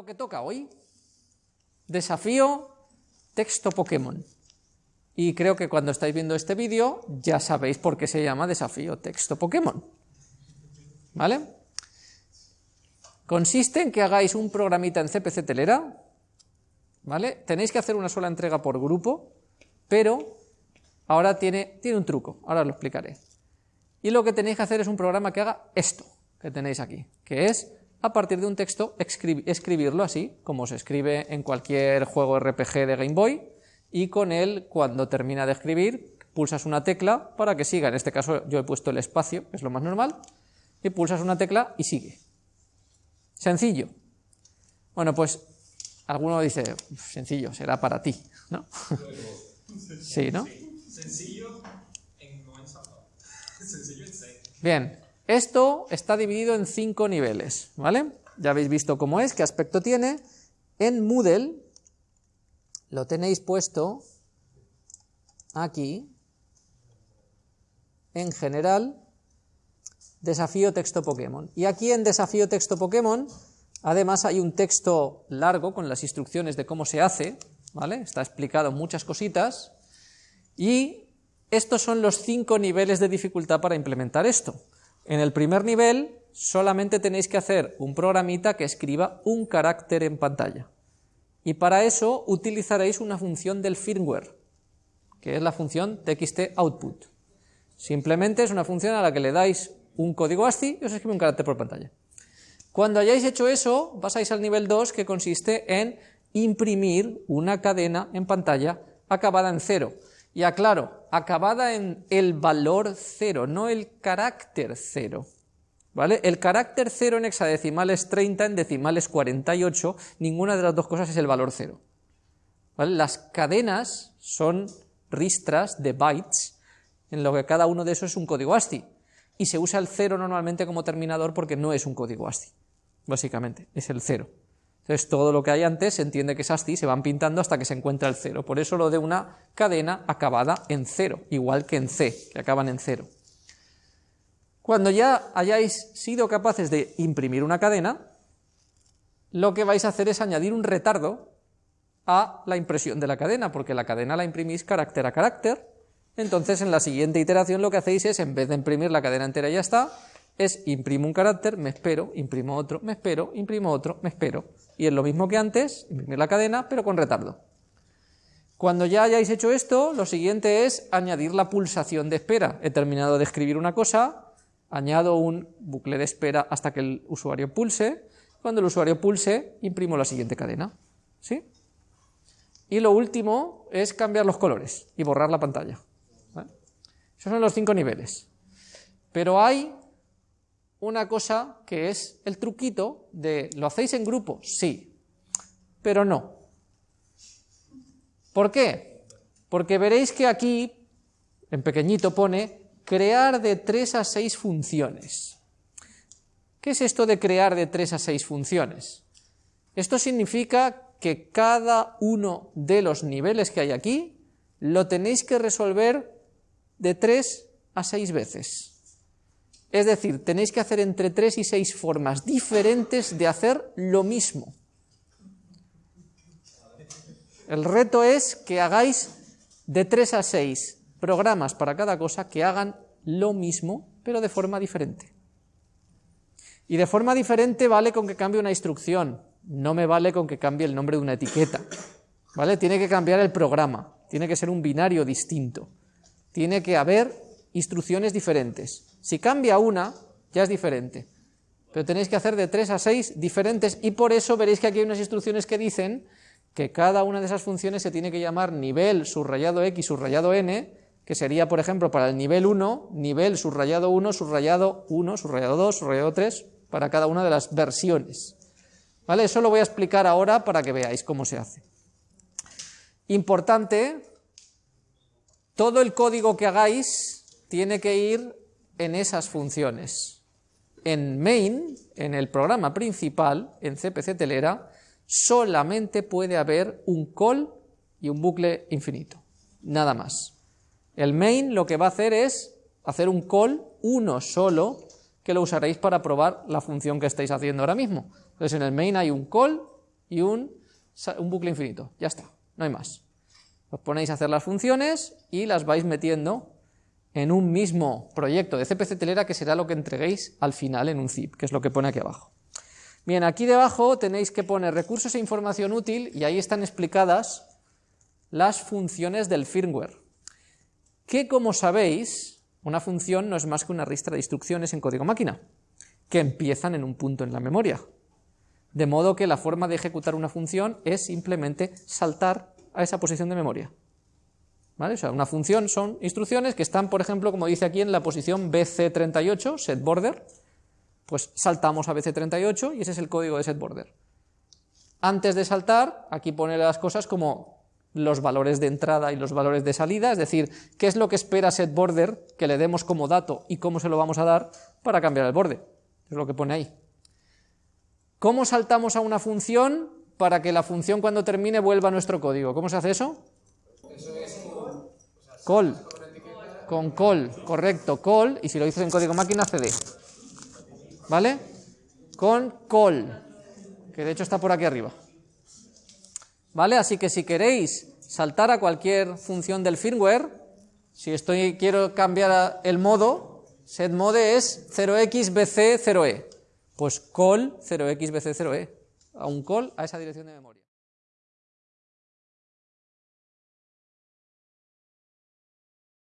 lo que toca hoy. Desafío texto Pokémon. Y creo que cuando estáis viendo este vídeo ya sabéis por qué se llama desafío texto Pokémon. ¿Vale? Consiste en que hagáis un programita en CPC Telera, ¿vale? Tenéis que hacer una sola entrega por grupo, pero ahora tiene, tiene un truco, ahora os lo explicaré. Y lo que tenéis que hacer es un programa que haga esto, que tenéis aquí, que es a partir de un texto escribirlo así, como se escribe en cualquier juego RPG de Game Boy, y con él, cuando termina de escribir, pulsas una tecla para que siga, en este caso yo he puesto el espacio, que es lo más normal, y pulsas una tecla y sigue. Sencillo. Bueno, pues alguno dice, sencillo, será para ti, ¿no? sí, ¿no? Sencillo en Sencillo en. Bien, esto está dividido en cinco niveles, ¿vale? Ya habéis visto cómo es, qué aspecto tiene. En Moodle lo tenéis puesto aquí, en general, desafío texto Pokémon. Y aquí en desafío texto Pokémon, además hay un texto largo con las instrucciones de cómo se hace, ¿vale? Está explicado muchas cositas, y estos son los cinco niveles de dificultad para implementar esto. En el primer nivel solamente tenéis que hacer un programita que escriba un carácter en pantalla. Y para eso utilizaréis una función del firmware, que es la función txt_output. Simplemente es una función a la que le dais un código ASCII y os escribe un carácter por pantalla. Cuando hayáis hecho eso, pasáis al nivel 2, que consiste en imprimir una cadena en pantalla acabada en cero. Y aclaro, acabada en el valor cero, no el carácter cero. ¿Vale? El carácter cero en hexadecimal es 30, en decimal es 48, ninguna de las dos cosas es el valor cero. ¿Vale? Las cadenas son ristras de bytes, en lo que cada uno de esos es un código ASCII, y se usa el cero normalmente como terminador porque no es un código ASCII, básicamente, es el cero. Entonces todo lo que hay antes se entiende que es ASCII, se van pintando hasta que se encuentra el cero. Por eso lo de una cadena acabada en cero, igual que en C, que acaban en cero. Cuando ya hayáis sido capaces de imprimir una cadena, lo que vais a hacer es añadir un retardo a la impresión de la cadena, porque la cadena la imprimís carácter a carácter, entonces en la siguiente iteración lo que hacéis es, en vez de imprimir la cadena entera y ya está, es imprimo un carácter, me espero, imprimo otro, me espero, imprimo otro, me espero. Y es lo mismo que antes, imprimir la cadena, pero con retardo. Cuando ya hayáis hecho esto, lo siguiente es añadir la pulsación de espera. He terminado de escribir una cosa, añado un bucle de espera hasta que el usuario pulse. Cuando el usuario pulse, imprimo la siguiente cadena. ¿Sí? Y lo último es cambiar los colores y borrar la pantalla. Esos son los cinco niveles. Pero hay una cosa que es el truquito de ¿lo hacéis en grupo? Sí, pero no. ¿Por qué? Porque veréis que aquí, en pequeñito pone, crear de 3 a 6 funciones. ¿Qué es esto de crear de 3 a 6 funciones? Esto significa que cada uno de los niveles que hay aquí lo tenéis que resolver de 3 a 6 veces. Es decir, tenéis que hacer entre 3 y 6 formas diferentes de hacer lo mismo. El reto es que hagáis de 3 a 6 programas para cada cosa que hagan lo mismo, pero de forma diferente. Y de forma diferente vale con que cambie una instrucción, no me vale con que cambie el nombre de una etiqueta. ¿Vale? Tiene que cambiar el programa, tiene que ser un binario distinto. Tiene que haber instrucciones diferentes. Si cambia una, ya es diferente. Pero tenéis que hacer de 3 a 6 diferentes y por eso veréis que aquí hay unas instrucciones que dicen que cada una de esas funciones se tiene que llamar nivel subrayado x subrayado n, que sería, por ejemplo, para el nivel 1, nivel subrayado 1, subrayado 1, subrayado 2, subrayado 3, para cada una de las versiones. ¿Vale? Eso lo voy a explicar ahora para que veáis cómo se hace. Importante, todo el código que hagáis tiene que ir en esas funciones. En main, en el programa principal, en CPC Telera, solamente puede haber un call y un bucle infinito, nada más. El main lo que va a hacer es hacer un call, uno solo, que lo usaréis para probar la función que estáis haciendo ahora mismo. Entonces en el main hay un call y un, un bucle infinito, ya está, no hay más. Os ponéis a hacer las funciones y las vais metiendo en un mismo proyecto de CPC telera que será lo que entreguéis al final en un zip, que es lo que pone aquí abajo. Bien, aquí debajo tenéis que poner recursos e información útil y ahí están explicadas las funciones del firmware, que como sabéis, una función no es más que una ristra de instrucciones en código máquina, que empiezan en un punto en la memoria. De modo que la forma de ejecutar una función es simplemente saltar a esa posición de memoria. Una función son instrucciones que están, por ejemplo, como dice aquí, en la posición BC38, setBorder, pues saltamos a BC38 y ese es el código de setBorder. Antes de saltar, aquí pone las cosas como los valores de entrada y los valores de salida, es decir, qué es lo que espera setBorder que le demos como dato y cómo se lo vamos a dar para cambiar el borde. Es lo que pone ahí. ¿Cómo saltamos a una función para que la función cuando termine vuelva a nuestro código? ¿Cómo se hace eso? Eso es Call. Con call, correcto, call, y si lo dices en código máquina, cd. ¿Vale? Con call, que de hecho está por aquí arriba. ¿Vale? Así que si queréis saltar a cualquier función del firmware, si estoy quiero cambiar el modo, setMode es 0xbc0e. Pues call 0xbc0e, a un call a esa dirección de memoria.